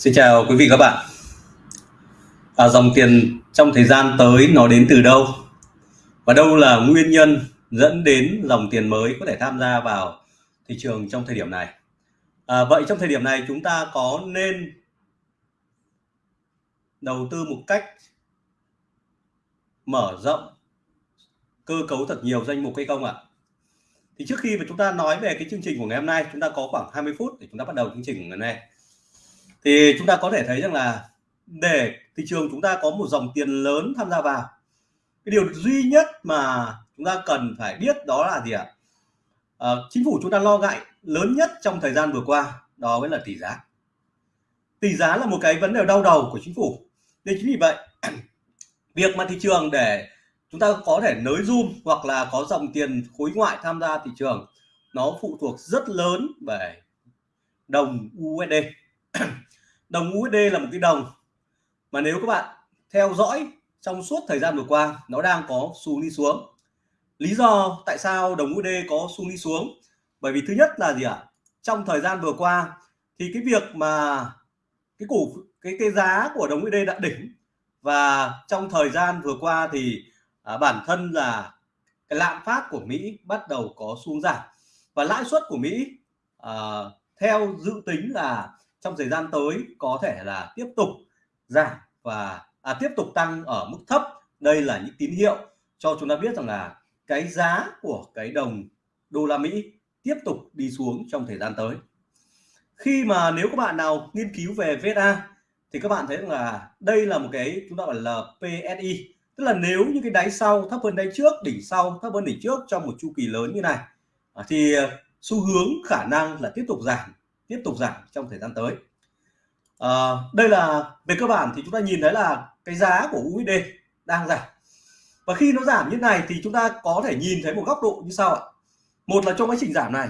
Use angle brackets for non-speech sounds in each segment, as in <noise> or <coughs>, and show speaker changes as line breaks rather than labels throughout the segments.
Xin chào quý vị các bạn. À, dòng tiền trong thời gian tới nó đến từ đâu? Và đâu là nguyên nhân dẫn đến dòng tiền mới có thể tham gia vào thị trường trong thời điểm này? À, vậy trong thời điểm này chúng ta có nên đầu tư một cách mở rộng cơ cấu thật nhiều danh mục hay không ạ? Thì trước khi mà chúng ta nói về cái chương trình của ngày hôm nay, chúng ta có khoảng 20 phút để chúng ta bắt đầu chương trình ngày hôm nay thì chúng ta có thể thấy rằng là để thị trường chúng ta có một dòng tiền lớn tham gia vào cái điều duy nhất mà chúng ta cần phải biết đó là gì ạ? À, chính phủ chúng ta lo ngại lớn nhất trong thời gian vừa qua đó mới là tỷ giá. Tỷ giá là một cái vấn đề đau đầu của chính phủ. Nên chính vì vậy <clears throat> việc mà thị trường để chúng ta có thể nới zoom hoặc là có dòng tiền khối ngoại tham gia thị trường nó phụ thuộc rất lớn về đồng USD <clears throat> đồng USD là một cái đồng mà nếu các bạn theo dõi trong suốt thời gian vừa qua nó đang có xu đi xuống. Lý do tại sao đồng USD có xu đi xuống? Bởi vì thứ nhất là gì ạ? Trong thời gian vừa qua thì cái việc mà cái cổ cái cái giá của đồng USD đã đỉnh và trong thời gian vừa qua thì à, bản thân là cái lạm phát của Mỹ bắt đầu có xuống giảm và lãi suất của Mỹ à, theo dự tính là trong thời gian tới có thể là tiếp tục giảm và à, tiếp tục tăng ở mức thấp. Đây là những tín hiệu cho chúng ta biết rằng là cái giá của cái đồng đô la Mỹ tiếp tục đi xuống trong thời gian tới. Khi mà nếu các bạn nào nghiên cứu về VSA thì các bạn thấy rằng là đây là một cái chúng ta gọi là PSI tức là nếu như cái đáy sau thấp hơn đáy trước đỉnh sau thấp hơn đỉnh trước trong một chu kỳ lớn như này à, thì xu hướng khả năng là tiếp tục giảm tiếp tục giảm trong thời gian tới. À, đây là về cơ bản thì chúng ta nhìn thấy là cái giá của USD đang giảm. Và khi nó giảm như này thì chúng ta có thể nhìn thấy một góc độ như sau ạ. Một là trong quá trình giảm này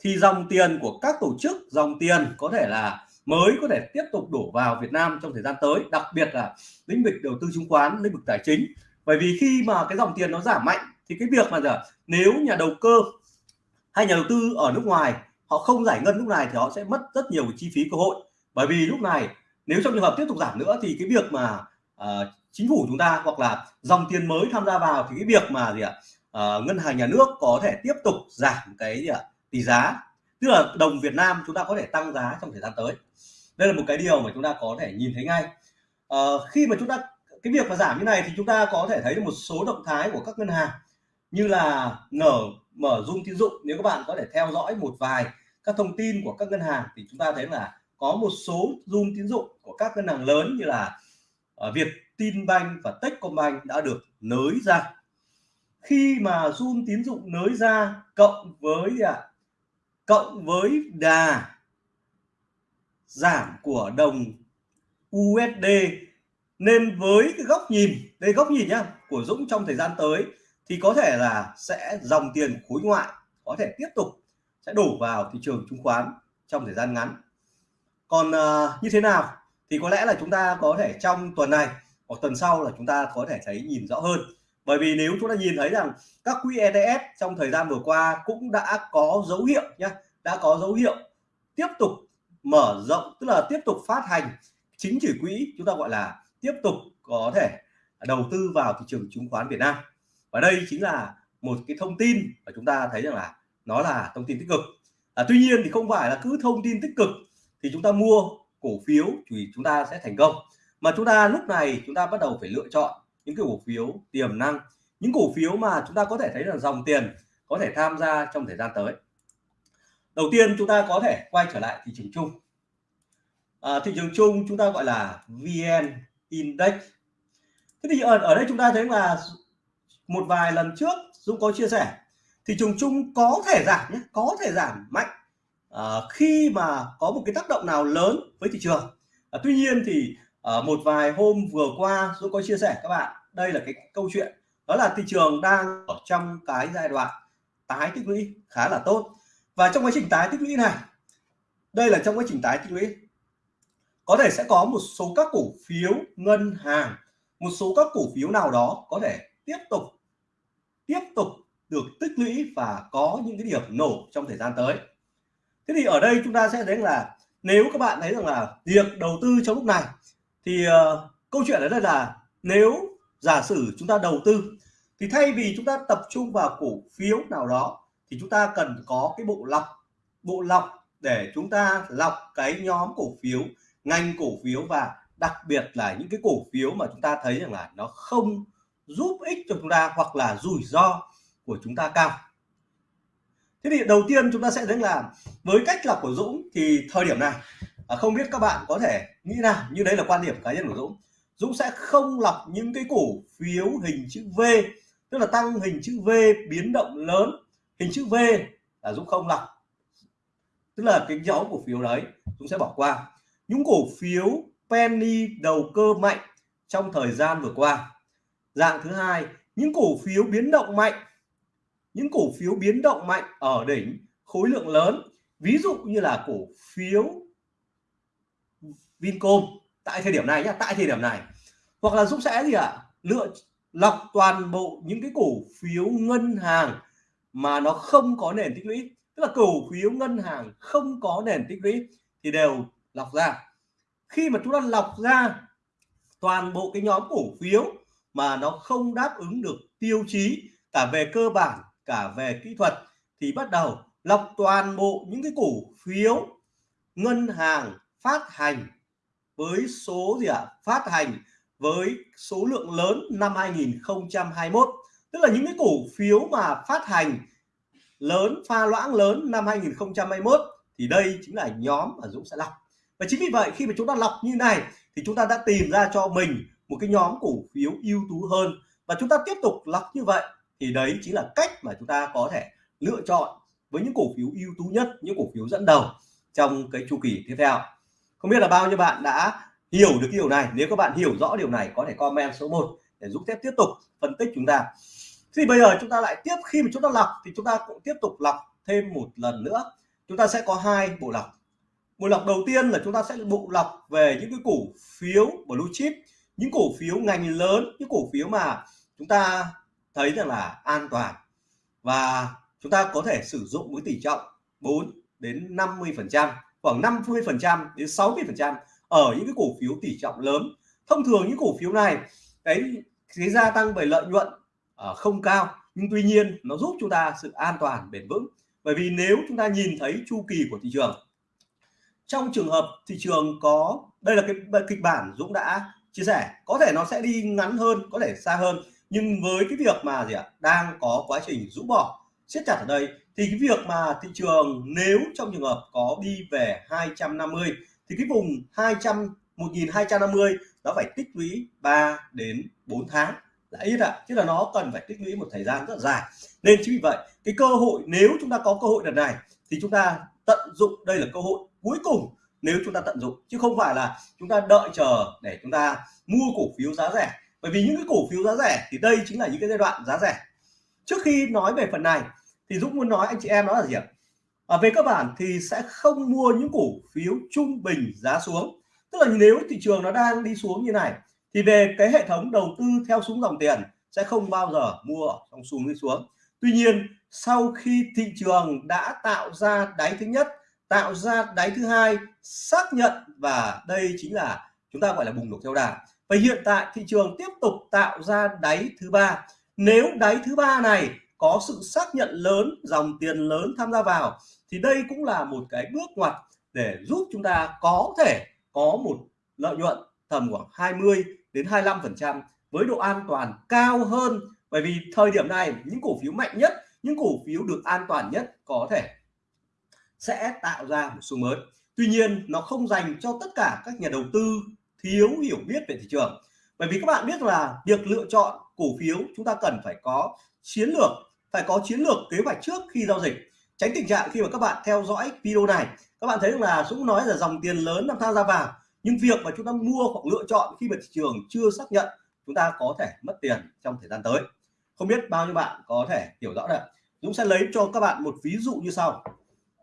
thì dòng tiền của các tổ chức dòng tiền có thể là mới có thể tiếp tục đổ vào Việt Nam trong thời gian tới đặc biệt là lĩnh vực đầu tư chứng khoán lĩnh vực tài chính. Bởi vì khi mà cái dòng tiền nó giảm mạnh thì cái việc mà giờ nếu nhà đầu cơ hay nhà đầu tư ở nước ngoài họ không giải ngân lúc này thì họ sẽ mất rất nhiều chi phí cơ hội. Bởi vì lúc này nếu trong trường hợp tiếp tục giảm nữa thì cái việc mà uh, chính phủ chúng ta hoặc là dòng tiền mới tham gia vào thì cái việc mà gì ạ uh, ngân hàng nhà nước có thể tiếp tục giảm cái gì ạ tỷ giá. Tức là đồng Việt Nam chúng ta có thể tăng giá trong thời gian tới. Đây là một cái điều mà chúng ta có thể nhìn thấy ngay. Uh, khi mà chúng ta cái việc mà giảm như này thì chúng ta có thể thấy được một số động thái của các ngân hàng như là nở mở dung tín dụng. Nếu các bạn có thể theo dõi một vài các thông tin của các ngân hàng thì chúng ta thấy là có một số zoom tín dụng của các ngân hàng lớn như là ờ, Việt, Tin Banh và Techcombank đã được nới ra. Khi mà zoom tín dụng nới ra cộng với à, cộng với đà giảm của đồng USD nên với cái góc nhìn đây góc nhìn nhá của Dũng trong thời gian tới thì có thể là sẽ dòng tiền khối ngoại có thể tiếp tục sẽ đổ vào thị trường chứng khoán trong thời gian ngắn. Còn uh, như thế nào thì có lẽ là chúng ta có thể trong tuần này hoặc tuần sau là chúng ta có thể thấy nhìn rõ hơn. Bởi vì nếu chúng ta nhìn thấy rằng các quỹ ETF trong thời gian vừa qua cũng đã có dấu hiệu nhé đã có dấu hiệu tiếp tục mở rộng tức là tiếp tục phát hành chính chỉ quỹ chúng ta gọi là tiếp tục có thể đầu tư vào thị trường chứng khoán Việt Nam. Và đây chính là một cái thông tin mà chúng ta thấy rằng là nó là thông tin tích cực. À, tuy nhiên thì không phải là cứ thông tin tích cực thì chúng ta mua cổ phiếu thì chúng ta sẽ thành công. Mà chúng ta lúc này chúng ta bắt đầu phải lựa chọn những cái cổ phiếu tiềm năng những cổ phiếu mà chúng ta có thể thấy là dòng tiền có thể tham gia trong thời gian tới. Đầu tiên chúng ta có thể quay trở lại thị trường chung. À, thị trường chung chúng ta gọi là vn index. Thế thì ở, ở đây chúng ta thấy là một vài lần trước Dũng có chia sẻ thị trường chung có thể giảm nhé có thể giảm mạnh à, khi mà có một cái tác động nào lớn với thị trường. À, tuy nhiên thì à, một vài hôm vừa qua tôi có chia sẻ các bạn đây là cái câu chuyện đó là thị trường đang ở trong cái giai đoạn tái tích lũy khá là tốt. Và trong quá trình tái tích lũy này đây là trong quá trình tái tích lũy có thể sẽ có một số các cổ phiếu ngân hàng một số các cổ phiếu nào đó có thể tiếp tục tiếp tục được tích lũy và có những cái điểm nổ trong thời gian tới. Thế thì ở đây chúng ta sẽ thấy là nếu các bạn thấy rằng là việc đầu tư trong lúc này thì uh, câu chuyện ở đây là nếu giả sử chúng ta đầu tư thì thay vì chúng ta tập trung vào cổ phiếu nào đó thì chúng ta cần có cái bộ lọc bộ lọc để chúng ta lọc cái nhóm cổ phiếu ngành cổ phiếu và đặc biệt là những cái cổ phiếu mà chúng ta thấy rằng là nó không giúp ích cho chúng ta hoặc là rủi ro của chúng ta cao. Thế thì đầu tiên chúng ta sẽ thấy là với cách lọc của Dũng thì thời điểm này à, không biết các bạn có thể nghĩ nào như đấy là quan điểm cá nhân của Dũng. Dũng sẽ không lọc những cái cổ phiếu hình chữ V, tức là tăng hình chữ V biến động lớn. Hình chữ V là Dũng không lọc. Tức là cái nhóm cổ phiếu đấy, Dũng sẽ bỏ qua. Những cổ phiếu penny đầu cơ mạnh trong thời gian vừa qua. Dạng thứ hai, những cổ phiếu biến động mạnh những cổ phiếu biến động mạnh ở đỉnh khối lượng lớn, ví dụ như là cổ phiếu Vincom tại thời điểm này nhá, tại thời điểm này. Hoặc là Dũng sẽ gì ạ? À? lựa lọc toàn bộ những cái cổ phiếu ngân hàng mà nó không có nền tích lũy. Tức là cổ phiếu ngân hàng không có nền tích lũy thì đều lọc ra. Khi mà chúng ta lọc ra toàn bộ cái nhóm cổ phiếu mà nó không đáp ứng được tiêu chí cả về cơ bản cả về kỹ thuật thì bắt đầu lọc toàn bộ những cái cổ phiếu ngân hàng phát hành với số gì ạ? À? phát hành với số lượng lớn năm 2021 tức là những cái cổ phiếu mà phát hành lớn, pha loãng lớn năm 2021 thì đây chính là nhóm mà Dũng sẽ lọc. Và chính vì vậy khi mà chúng ta lọc như này thì chúng ta đã tìm ra cho mình một cái nhóm cổ phiếu ưu tú hơn. Và chúng ta tiếp tục lọc như vậy thì đấy chính là cách mà chúng ta có thể lựa chọn với những cổ phiếu ưu tú nhất, những cổ phiếu dẫn đầu trong cái chu kỳ tiếp theo. Không biết là bao nhiêu bạn đã hiểu được điều này. Nếu các bạn hiểu rõ điều này, có thể comment số 1 để giúp phép tiếp tục phân tích chúng ta. Thì bây giờ chúng ta lại tiếp, khi mà chúng ta lọc thì chúng ta cũng tiếp tục lọc thêm một lần nữa. Chúng ta sẽ có hai bộ lọc. Bộ lọc đầu tiên là chúng ta sẽ bộ lọc về những cái cổ phiếu blue chip, những cổ phiếu ngành lớn, những cổ phiếu mà chúng ta thấy rằng là an toàn. Và chúng ta có thể sử dụng với tỷ trọng 4 đến 50 phần trăm khoảng 50 phần trăm đến 60 phần trăm ở những cái cổ phiếu tỷ trọng lớn. Thông thường những cổ phiếu này cái cái gia tăng về lợi nhuận uh, không cao nhưng tuy nhiên nó giúp chúng ta sự an toàn bền vững. Bởi vì nếu chúng ta nhìn thấy chu kỳ của thị trường trong trường hợp thị trường có đây là cái kịch bản Dũng đã chia sẻ có thể nó sẽ đi ngắn hơn có thể xa hơn nhưng với cái việc mà gì ạ, đang có quá trình rũ bỏ, siết chặt ở đây, thì cái việc mà thị trường nếu trong trường hợp có đi về 250 thì cái vùng 200 1250 nó phải tích lũy 3 đến 4 tháng là ít ạ. À. chứ là nó cần phải tích lũy một thời gian rất dài. Nên chính vì vậy, cái cơ hội nếu chúng ta có cơ hội lần này, thì chúng ta tận dụng đây là cơ hội cuối cùng nếu chúng ta tận dụng. Chứ không phải là chúng ta đợi chờ để chúng ta mua cổ phiếu giá rẻ bởi vì những cái cổ phiếu giá rẻ thì đây chính là những cái giai đoạn giá rẻ. Trước khi nói về phần này thì Dũng muốn nói anh chị em đó là gì ạ? À, về cơ bản thì sẽ không mua những cổ phiếu trung bình giá xuống. Tức là nếu thị trường nó đang đi xuống như này thì về cái hệ thống đầu tư theo xuống dòng tiền sẽ không bao giờ mua trong xuống đi xuống. Tuy nhiên sau khi thị trường đã tạo ra đáy thứ nhất tạo ra đáy thứ hai xác nhận và đây chính là chúng ta gọi là bùng nổ theo đà và hiện tại thị trường tiếp tục tạo ra đáy thứ ba. Nếu đáy thứ ba này có sự xác nhận lớn, dòng tiền lớn tham gia vào, thì đây cũng là một cái bước ngoặt để giúp chúng ta có thể có một lợi nhuận tầm khoảng 20 đến 25 phần trăm với độ an toàn cao hơn. Bởi vì thời điểm này, những cổ phiếu mạnh nhất, những cổ phiếu được an toàn nhất có thể sẽ tạo ra một xu mới. Tuy nhiên, nó không dành cho tất cả các nhà đầu tư thiếu hiểu biết về thị trường. Bởi vì các bạn biết là việc lựa chọn cổ phiếu chúng ta cần phải có chiến lược, phải có chiến lược kế hoạch trước khi giao dịch. Tránh tình trạng khi mà các bạn theo dõi video này, các bạn thấy là Dũng nói là dòng tiền lớn đang tham gia vào, nhưng việc mà chúng ta mua hoặc lựa chọn khi mà thị trường chưa xác nhận, chúng ta có thể mất tiền trong thời gian tới. Không biết bao nhiêu bạn có thể hiểu rõ được. Dũng sẽ lấy cho các bạn một ví dụ như sau.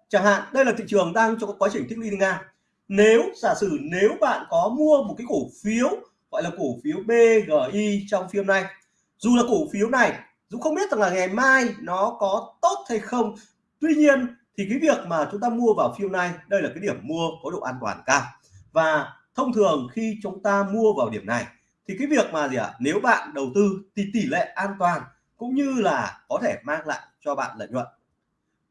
Chẳng hạn, đây là thị trường đang trong quá trình tích lũy ngang nếu giả sử nếu bạn có mua một cái cổ phiếu gọi là cổ phiếu BGI trong phim này dù là cổ phiếu này Dũng không biết rằng là ngày mai nó có tốt hay không tuy nhiên thì cái việc mà chúng ta mua vào phiên này đây là cái điểm mua có độ an toàn cao. Và thông thường khi chúng ta mua vào điểm này thì cái việc mà gì ạ à, nếu bạn đầu tư thì tỷ lệ an toàn cũng như là có thể mang lại cho bạn lợi nhuận.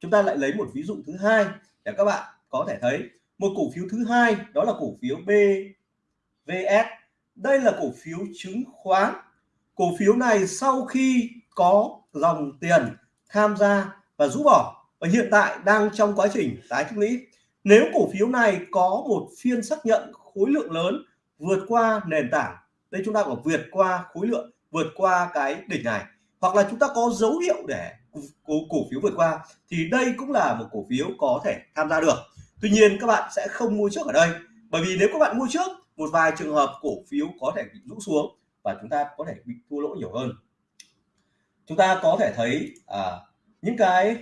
Chúng ta lại lấy một ví dụ thứ hai để các bạn có thể thấy một cổ phiếu thứ hai đó là cổ phiếu BVS đây là cổ phiếu chứng khoán. Cổ phiếu này sau khi có dòng tiền tham gia và rút bỏ và hiện tại đang trong quá trình tái tích lũy nếu cổ phiếu này có một phiên xác nhận khối lượng lớn vượt qua nền tảng đây chúng ta có vượt qua khối lượng vượt qua cái đỉnh này hoặc là chúng ta có dấu hiệu để cổ, cổ phiếu vượt qua thì đây cũng là một cổ phiếu có thể tham gia được tuy nhiên các bạn sẽ không mua trước ở đây bởi vì nếu các bạn mua trước một vài trường hợp cổ phiếu có thể bị rũ xuống và chúng ta có thể bị thua lỗ nhiều hơn. Chúng ta có thể thấy à, những cái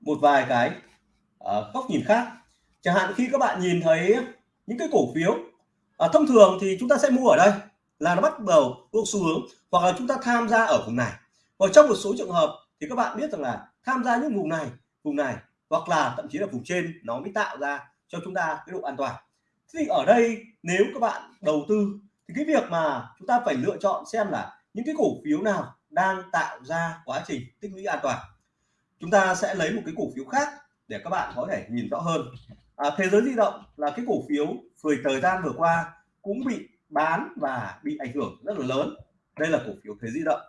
một vài cái à, góc nhìn khác. Chẳng hạn khi các bạn nhìn thấy những cái cổ phiếu à, thông thường thì chúng ta sẽ mua ở đây là nó bắt đầu có xu hướng hoặc là chúng ta tham gia ở vùng này. Và trong một số trường hợp thì các bạn biết rằng là tham gia những vùng này vùng này hoặc là thậm chí là vùng trên nó mới tạo ra cho chúng ta cái độ an toàn. Thế thì ở đây nếu các bạn đầu tư thì cái việc mà chúng ta phải lựa chọn xem là những cái cổ phiếu nào đang tạo ra quá trình tích lũy an toàn. Chúng ta sẽ lấy một cái cổ phiếu khác để các bạn có thể nhìn rõ hơn. À, thế giới di động là cái cổ phiếu thời thời gian vừa qua cũng bị bán và bị ảnh hưởng rất là lớn. Đây là cổ phiếu thế di động.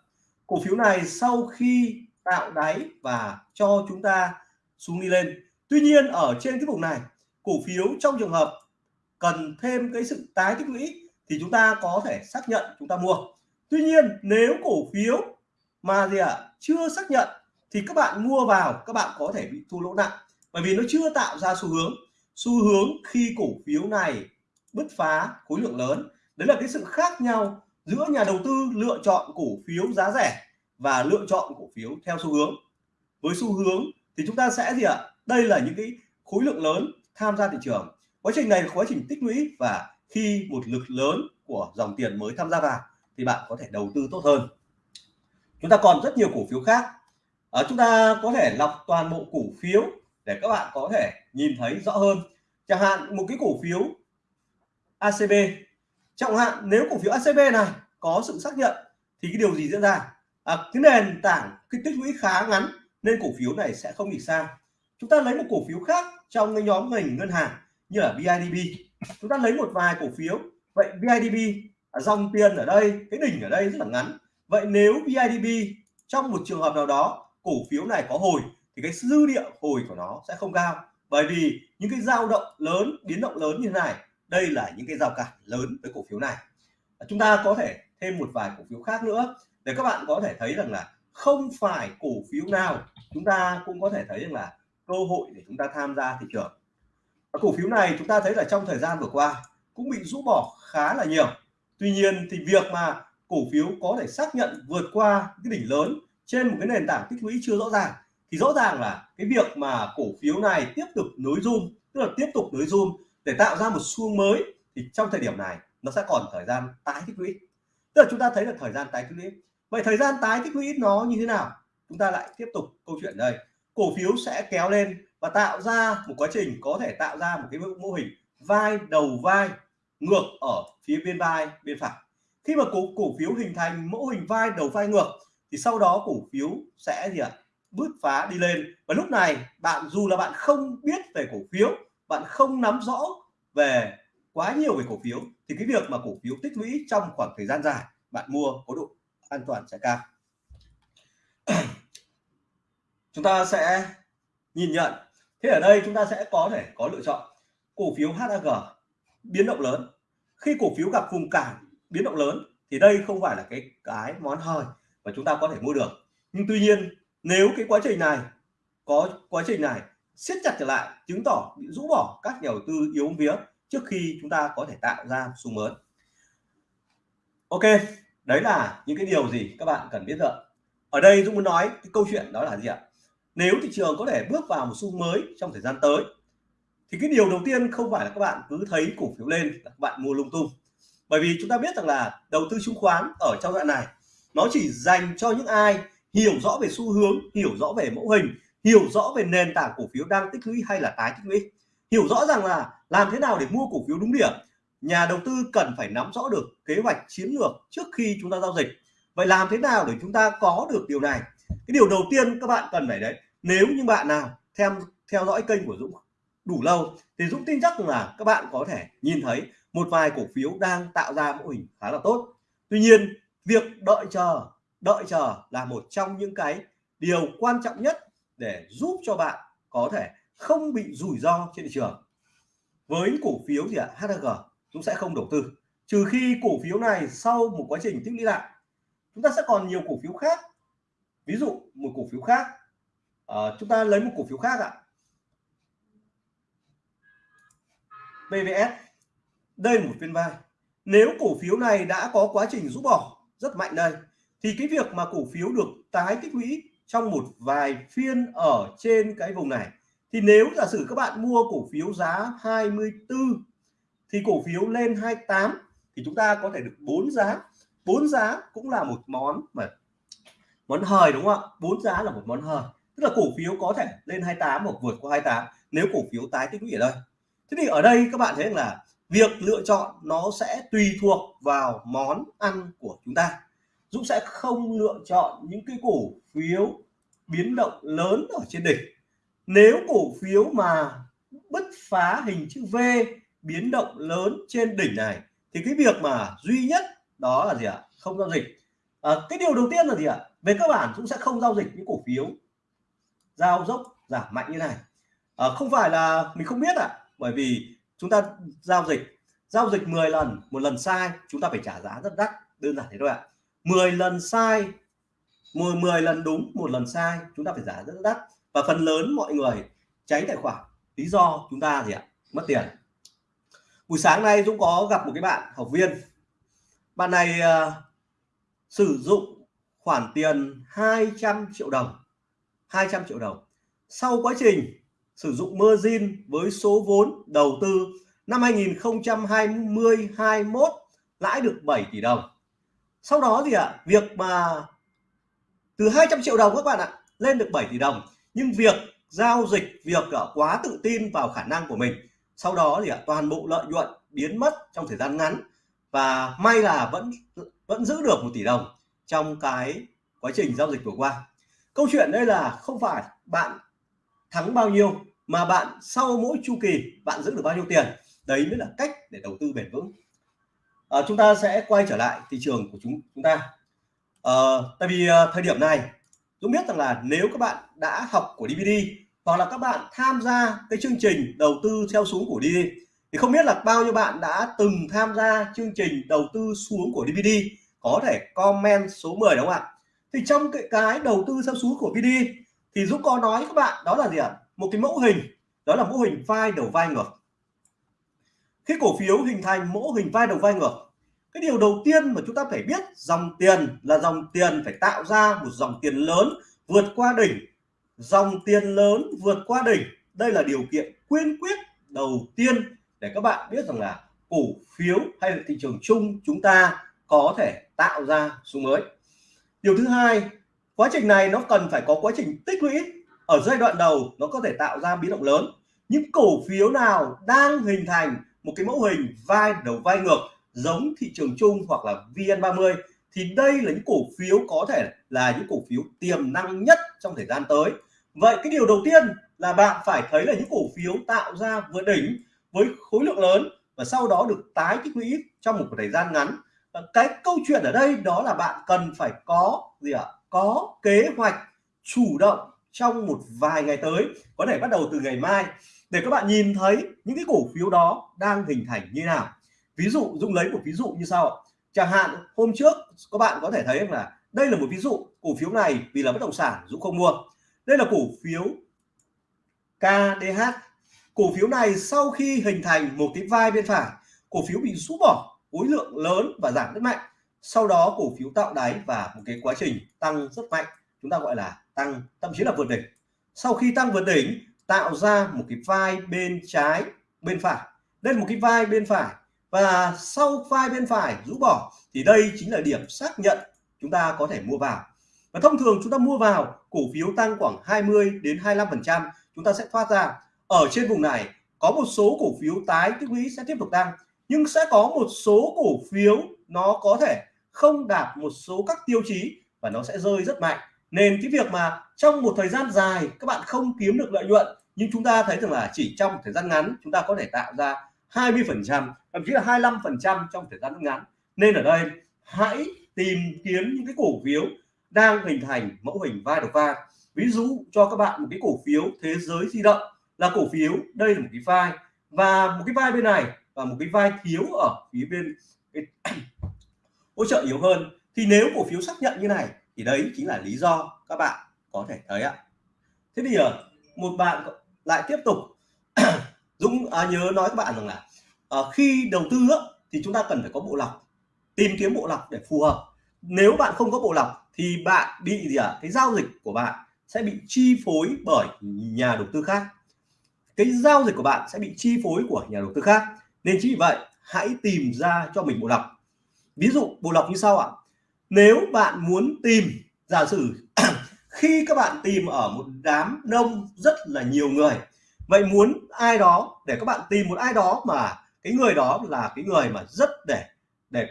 Cổ phiếu này sau khi tạo đáy và cho chúng ta xuống đi lên. Tuy nhiên ở trên cái vùng này cổ phiếu trong trường hợp cần thêm cái sự tái tích lũy thì chúng ta có thể xác nhận chúng ta mua. Tuy nhiên nếu cổ phiếu mà gì ạ à, chưa xác nhận thì các bạn mua vào các bạn có thể bị thua lỗ nặng. Bởi vì nó chưa tạo ra xu hướng. Xu hướng khi cổ phiếu này bứt phá khối lượng lớn. Đấy là cái sự khác nhau giữa nhà đầu tư lựa chọn cổ phiếu giá rẻ và lựa chọn cổ phiếu theo xu hướng. Với xu hướng thì chúng ta sẽ gì ạ? Đây là những cái khối lượng lớn tham gia thị trường. Quá trình này là quá trình tích lũy và khi một lực lớn của dòng tiền mới tham gia vào thì bạn có thể đầu tư tốt hơn. Chúng ta còn rất nhiều cổ phiếu khác. À, chúng ta có thể lọc toàn bộ cổ phiếu để các bạn có thể nhìn thấy rõ hơn. Chẳng hạn một cái cổ phiếu ACB chẳng hạn nếu cổ phiếu ACB này có sự xác nhận thì cái điều gì diễn ra? À, cái nền tảng cái tích lũy khá ngắn nên cổ phiếu này sẽ không bị sang chúng ta lấy một cổ phiếu khác trong cái nhóm ngành ngân hàng như là BIDB chúng ta lấy một vài cổ phiếu. Vậy BIDB à, dòng tiền ở đây cái đỉnh ở đây rất là ngắn. Vậy nếu BIDB trong một trường hợp nào đó cổ phiếu này có hồi thì cái dư địa hồi của nó sẽ không cao. Bởi vì những cái dao động lớn biến động lớn như thế này đây là những cái rào cản lớn với cổ phiếu này. Chúng ta có thể thêm một vài cổ phiếu khác nữa để các bạn có thể thấy rằng là không phải cổ phiếu nào chúng ta cũng có thể thấy rằng là cơ hội để chúng ta tham gia thị trường. Và cổ phiếu này chúng ta thấy là trong thời gian vừa qua cũng bị rũ bỏ khá là nhiều. Tuy nhiên thì việc mà cổ phiếu có thể xác nhận vượt qua cái đỉnh lớn trên một cái nền tảng tích lũy chưa rõ ràng thì rõ ràng là cái việc mà cổ phiếu này tiếp tục nối zoom, tức là tiếp tục nối zoom để tạo ra một xu mới thì trong thời điểm này nó sẽ còn thời gian tái tích lũy. Tức là chúng ta thấy là thời gian tái tích lũy vậy thời gian tái tích lũy nó như thế nào? Chúng ta lại tiếp tục câu chuyện đây. Cổ phiếu sẽ kéo lên và tạo ra một quá trình, có thể tạo ra một cái mô hình vai đầu vai ngược ở phía bên vai bên phải. Khi mà cổ cổ phiếu hình thành mẫu hình vai đầu vai ngược, thì sau đó cổ phiếu sẽ gì ạ? Bứt phá đi lên. Và lúc này, bạn, dù là bạn không biết về cổ phiếu, bạn không nắm rõ về quá nhiều về cổ phiếu, thì cái việc mà cổ phiếu tích lũy trong khoảng thời gian dài, bạn mua có độ an toàn sẽ cao. <clears throat> Chúng ta sẽ nhìn nhận. Thế ở đây chúng ta sẽ có thể có lựa chọn cổ phiếu HAG biến động lớn. Khi cổ phiếu gặp vùng cản biến động lớn thì đây không phải là cái cái món hời mà chúng ta có thể mua được. Nhưng tuy nhiên, nếu cái quá trình này có, quá trình này siết chặt trở lại, chứng tỏ bị rũ bỏ các nhà đầu tư yếu vía trước khi chúng ta có thể tạo ra xu mới. Ok đấy là những cái điều gì các bạn cần biết rồi ở đây Dũng muốn nói cái câu chuyện đó là gì ạ? Nếu thị trường có thể bước vào một xu mới trong thời gian tới, thì cái điều đầu tiên không phải là các bạn cứ thấy cổ phiếu lên các bạn mua lung tung. Bởi vì chúng ta biết rằng là đầu tư chứng khoán ở trong đoạn này, nó chỉ dành cho những ai hiểu rõ về xu hướng, hiểu rõ về mẫu hình, hiểu rõ về nền tảng cổ phiếu đang tích lũy hay là tái tích lũy, hiểu rõ rằng là làm thế nào để mua cổ phiếu đúng điểm nhà đầu tư cần phải nắm rõ được kế hoạch chiến lược trước khi chúng ta giao dịch. Vậy làm thế nào để chúng ta có được điều này? Cái điều đầu tiên các bạn cần phải đấy, nếu như bạn nào theo theo dõi kênh của Dũng đủ lâu, thì Dũng tin chắc là các bạn có thể nhìn thấy một vài cổ phiếu đang tạo ra mô hình khá là tốt. Tuy nhiên, việc đợi chờ đợi chờ là một trong những cái điều quan trọng nhất để giúp cho bạn có thể không bị rủi ro trên thị trường. Với cổ phiếu gì ạ? HG chúng sẽ không đầu tư. Trừ khi cổ phiếu này sau một quá trình tích lũy lại chúng ta sẽ còn nhiều cổ phiếu khác. Ví dụ một cổ phiếu khác. À, chúng ta lấy một cổ phiếu khác ạ. PVS đây là một phiên vai. Nếu cổ phiếu này đã có quá trình rũ bỏ rất mạnh đây thì cái việc mà cổ phiếu được tái tích lũy trong một vài phiên ở trên cái vùng này thì nếu giả sử các bạn mua cổ phiếu giá 24 thì cổ phiếu lên 28 thì chúng ta có thể được bốn giá. Bốn giá cũng là một món mà món hời, đúng không ạ? Bốn giá là một món hời. Tức là cổ phiếu có thể lên 28 hoặc vượt qua 28 nếu cổ phiếu tái tích lũy ở đây. Thế thì ở đây các bạn thấy là việc lựa chọn nó sẽ tùy thuộc vào món ăn của chúng ta. Dũng sẽ không lựa chọn những cái cổ phiếu biến động lớn ở trên đỉnh. Nếu cổ phiếu mà bứt phá hình chữ V biến động lớn trên đỉnh này thì cái việc mà duy nhất đó là gì ạ? Không giao dịch. À, cái điều đầu tiên là gì ạ? Về cơ bản cũng sẽ không giao dịch những cổ phiếu giao dốc giảm mạnh như này. À, không phải là mình không biết ạ à, bởi vì chúng ta giao dịch giao dịch 10 lần một lần sai chúng ta phải trả giá rất đắt đơn giản thế thôi ạ. 10 lần sai 10, 10 lần đúng một lần sai chúng ta phải trả rất đắt. Và phần lớn mọi người tránh tài khoản lý do chúng ta gì ạ? Mất tiền buổi sáng nay Dũng có gặp một cái bạn học viên. Bạn này uh, sử dụng khoản tiền 200 triệu đồng 200 triệu đồng. Sau quá trình sử dụng margin với số vốn đầu tư năm 2020 21 lãi được 7 tỷ đồng. Sau đó thì ạ à, việc mà từ 200 triệu đồng các bạn ạ lên được 7 tỷ đồng. Nhưng việc giao dịch việc uh, quá tự tin vào khả năng của mình sau đó thì toàn bộ lợi nhuận biến mất trong thời gian ngắn và may là vẫn vẫn giữ được một tỷ đồng trong cái quá trình giao dịch vừa qua. Câu chuyện đây là không phải bạn thắng bao nhiêu mà bạn sau mỗi chu kỳ bạn giữ được bao nhiêu tiền. Đấy mới là cách để đầu tư bền vững. À, chúng ta sẽ quay trở lại thị trường của chúng chúng ta. À, tại vì à, thời điểm này Dũng biết rằng là nếu các bạn đã học của DVD hoặc là các bạn tham gia cái chương trình đầu tư theo xuống của DVD thì không biết là bao nhiêu bạn đã từng tham gia chương trình đầu tư xuống của DVD có thể comment số 10 đúng không ạ? Thì trong cái, cái đầu tư theo xuống của DVD thì Dũng có nói các bạn đó là gì ạ? Một cái mẫu hình đó là mẫu hình vai đầu vai ngược. Khi cổ phiếu hình thành mẫu hình vai đầu vai ngược cái điều đầu tiên mà chúng ta phải biết dòng tiền là dòng tiền phải tạo ra một dòng tiền lớn vượt qua đỉnh dòng tiền lớn vượt qua đỉnh. Đây là điều kiện quyên quyết đầu tiên để các bạn biết rằng là cổ phiếu hay là thị trường chung chúng ta có thể tạo ra xu mới. Điều thứ hai, quá trình này nó cần phải có quá trình tích lũy. Ở giai đoạn đầu, nó có thể tạo ra biến động lớn. Những cổ phiếu nào đang hình thành một cái mẫu hình vai đầu vai ngược giống thị trường chung hoặc là VN30 thì đây là những cổ phiếu có thể là những cổ phiếu tiềm năng nhất trong thời gian tới. Vậy cái điều đầu tiên là bạn phải thấy là những cổ phiếu tạo ra vừa đỉnh với khối lượng lớn và sau đó được tái tích lũy trong một thời gian ngắn. Ờ, cái câu chuyện ở đây đó là bạn cần phải có gì ạ? Có kế hoạch chủ động trong một vài ngày tới. Có thể bắt đầu từ ngày mai. Để các bạn nhìn thấy những cái cổ phiếu đó đang hình thành như nào. Ví dụ Dung lấy một ví dụ như sau chẳng hạn, hôm trước các bạn có thể thấy là đây là một ví dụ cổ phiếu này vì là bất động sản Dũng không mua. Đây là cổ phiếu KDH cổ phiếu này sau khi hình thành một cái vai bên phải, cổ phiếu bị rũ bỏ, khối lượng lớn và giảm rất mạnh. Sau đó cổ phiếu tạo đáy và một cái quá trình tăng rất mạnh, chúng ta gọi là tăng, thậm chí là vượt đỉnh. Sau khi tăng vượt đỉnh, tạo ra một cái vai bên trái, bên phải. Đây là một cái vai bên phải và sau file bên phải, rũ bỏ, thì đây chính là điểm xác nhận chúng ta có thể mua vào. Và thông thường chúng ta mua vào, cổ phiếu tăng khoảng 20 đến 25% chúng ta sẽ thoát ra. Ở trên vùng này, có một số cổ phiếu tái tích lũy sẽ tiếp tục tăng, nhưng sẽ có một số cổ phiếu nó có thể không đạt một số các tiêu chí và nó sẽ rơi rất mạnh. Nên cái việc mà trong một thời gian dài các bạn không kiếm được lợi nhuận, nhưng chúng ta thấy rằng là chỉ trong thời gian ngắn chúng ta có thể tạo ra 20 phần trăm, thậm chí là 25 phần trăm trong thời gian ngắn. Nên ở đây, hãy tìm kiếm những cái cổ phiếu đang hình thành mẫu hình vai đầu vai. Ví dụ cho các bạn một cái cổ phiếu thế giới di động là cổ phiếu, đây là một cái vai. Và một cái vai bên này và một cái vai thiếu ở phía bên <coughs> hỗ trợ yếu hơn. Thì nếu cổ phiếu xác nhận như này, thì đấy chính là lý do các bạn có thể thấy ạ. Thế bây giờ một bạn lại tiếp tục Dũng à, nhớ nói các bạn rằng là à, khi đầu tư á, thì chúng ta cần phải có bộ lọc tìm kiếm bộ lọc để phù hợp. Nếu bạn không có bộ lọc thì bạn bị gì ạ? À? cái giao dịch của bạn sẽ bị chi phối bởi nhà đầu tư khác. Cái giao dịch của bạn sẽ bị chi phối của nhà đầu tư khác. Nên chính vì vậy hãy tìm ra cho mình bộ lọc. Ví dụ bộ lọc như sau ạ. Nếu bạn muốn tìm giả sử <clears throat> khi các bạn tìm ở một đám đông rất là nhiều người vậy muốn ai đó để các bạn tìm một ai đó mà cái người đó là cái người mà rất để để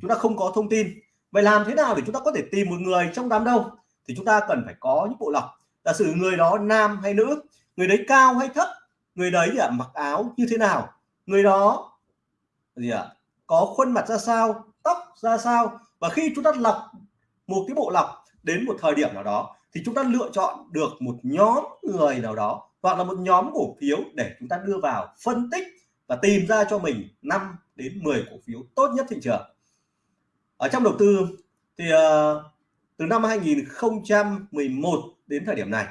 chúng ta không có thông tin. Vậy làm thế nào để chúng ta có thể tìm một người trong đám đông? Thì chúng ta cần phải có những bộ lọc. Giả sử người đó nam hay nữ người đấy cao hay thấp người đấy à, mặc áo như thế nào? Người đó gì ạ? À, có khuôn mặt ra sao tóc ra sao? Và khi chúng ta lọc một cái bộ lọc đến một thời điểm nào đó thì chúng ta lựa chọn được một nhóm người nào đó hoặc là một nhóm cổ phiếu để chúng ta đưa vào phân tích và tìm ra cho mình 5 đến 10 cổ phiếu tốt nhất thị trường. Ở trong đầu tư thì uh, từ năm 2011 đến thời điểm này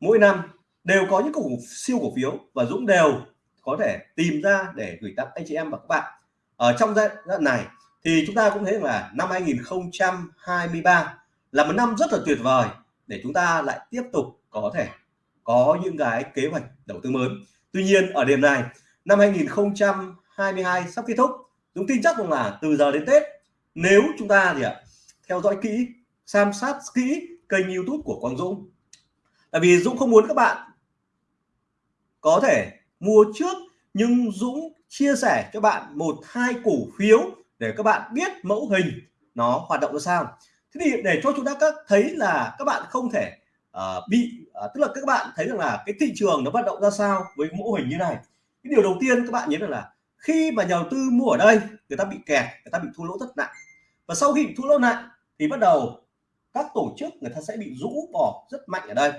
mỗi năm đều có những cổ siêu cổ phiếu và Dũng đều có thể tìm ra để gửi tặng anh chị em và các bạn. Ở trong giai đoạn này thì chúng ta cũng thấy là năm 2023 là một năm rất là tuyệt vời để chúng ta lại tiếp tục có thể có những cái kế hoạch đầu tư mới. Tuy nhiên, ở điểm này, năm 2022 sắp kết thúc. Dũng tin chắc rằng là từ giờ đến Tết, nếu chúng ta thì ạ, theo dõi kỹ, xem sát kỹ kênh YouTube của Quang Dũng. Tại vì Dũng không muốn các bạn có thể mua trước, nhưng Dũng chia sẻ cho bạn một, hai cổ phiếu để các bạn biết mẫu hình nó hoạt động ra sao. Thế thì để cho chúng ta các thấy là các bạn không thể uh, bị uh, tức là các bạn thấy rằng là cái thị trường nó vận động ra sao với mẫu hình như này. Cái điều đầu tiên các bạn nhớ rằng là khi mà nhà đầu tư mua ở đây người ta bị kẹt người ta bị thua lỗ rất nặng. Và sau khi bị thua lỗ nặng thì bắt đầu các tổ chức người ta sẽ bị rũ bỏ rất mạnh ở đây.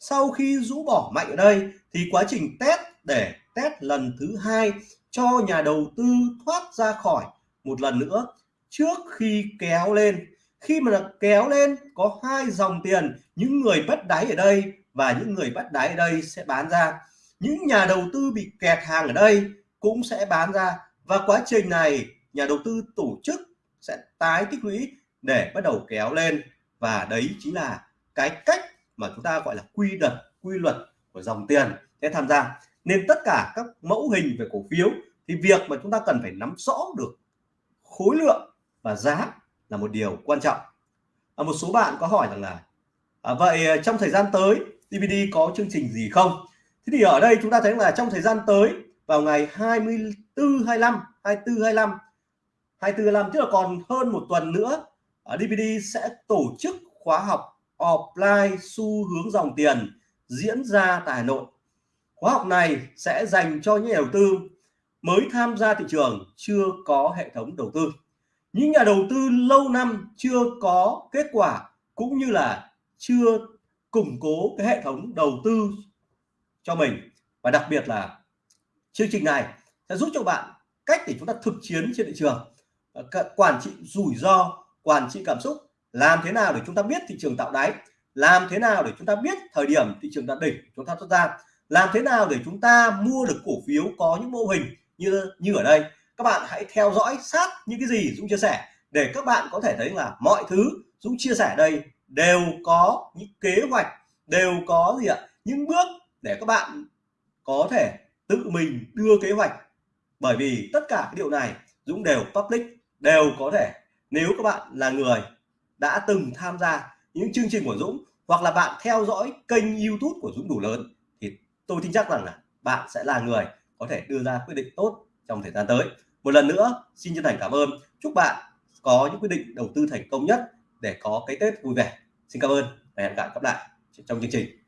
Sau khi rũ bỏ mạnh ở đây thì quá trình test để test lần thứ hai cho nhà đầu tư thoát ra khỏi một lần nữa trước khi kéo lên khi mà kéo lên, có hai dòng tiền, những người bắt đáy ở đây và những người bắt đáy ở đây sẽ bán ra. Những nhà đầu tư bị kẹt hàng ở đây cũng sẽ bán ra. Và quá trình này, nhà đầu tư tổ chức sẽ tái tích lũy để bắt đầu kéo lên. Và đấy chính là cái cách mà chúng ta gọi là quy luật quy luật của dòng tiền. Sẽ tham gia, nên tất cả các mẫu hình về cổ phiếu thì việc mà chúng ta cần phải nắm rõ được khối lượng và giá là một điều quan trọng. À, một số bạn có hỏi rằng là à, vậy à, trong thời gian tới DVD có chương trình gì không? Thế thì ở đây chúng ta thấy là trong thời gian tới vào ngày 24 25 24 25 24 25 tức là còn hơn một tuần nữa à, ở DVD sẽ tổ chức khóa học offline xu hướng dòng tiền diễn ra tại Hà Nội. Khóa học này sẽ dành cho những nhà đầu tư mới tham gia thị trường chưa có hệ thống đầu tư những nhà đầu tư lâu năm chưa có kết quả cũng như là chưa củng cố cái hệ thống đầu tư cho mình. Và đặc biệt là chương trình này sẽ giúp cho bạn cách để chúng ta thực chiến trên thị trường ờ, quản trị rủi ro, quản trị cảm xúc, làm thế nào để chúng ta biết thị trường tạo đáy, làm thế nào để chúng ta biết thời điểm thị trường đạt đỉnh chúng ta thoát ra, làm thế nào để chúng ta mua được cổ phiếu có những mô hình như như ở đây các bạn hãy theo dõi sát những cái gì Dũng chia sẻ để các bạn có thể thấy là mọi thứ Dũng chia sẻ đây đều có những kế hoạch, đều có gì ạ? Những bước để các bạn có thể tự mình đưa kế hoạch. Bởi vì tất cả cái điều này Dũng đều public, đều có thể. Nếu các bạn là người đã từng tham gia những chương trình của Dũng hoặc là bạn theo dõi kênh YouTube của Dũng đủ lớn thì tôi tin chắc rằng là bạn sẽ là người có thể đưa ra quyết định tốt trong thời gian tới một lần nữa, xin chân thành cảm ơn. Chúc bạn có những quyết định đầu tư thành công nhất để có cái Tết vui vẻ. Xin cảm ơn và hẹn gặp lại. Trong chương trình.